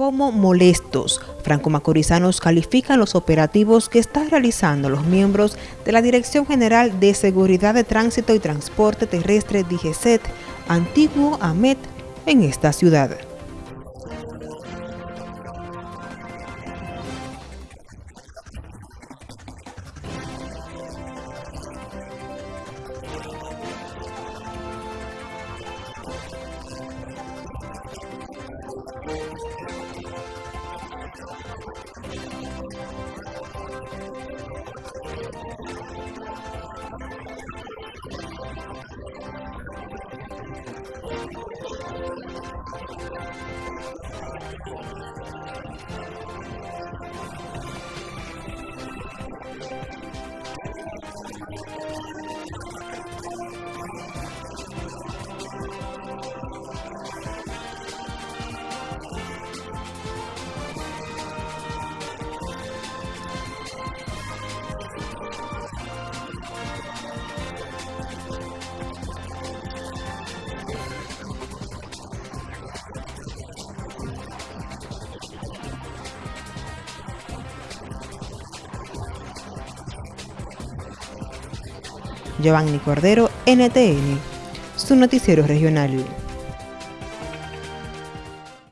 como molestos. Franco-macorizanos califican los operativos que están realizando los miembros de la Dirección General de Seguridad de Tránsito y Transporte Terrestre DGCET, antiguo AMET, en esta ciudad. I'm sorry. Giovanni Cordero, NTN, su noticiero regional.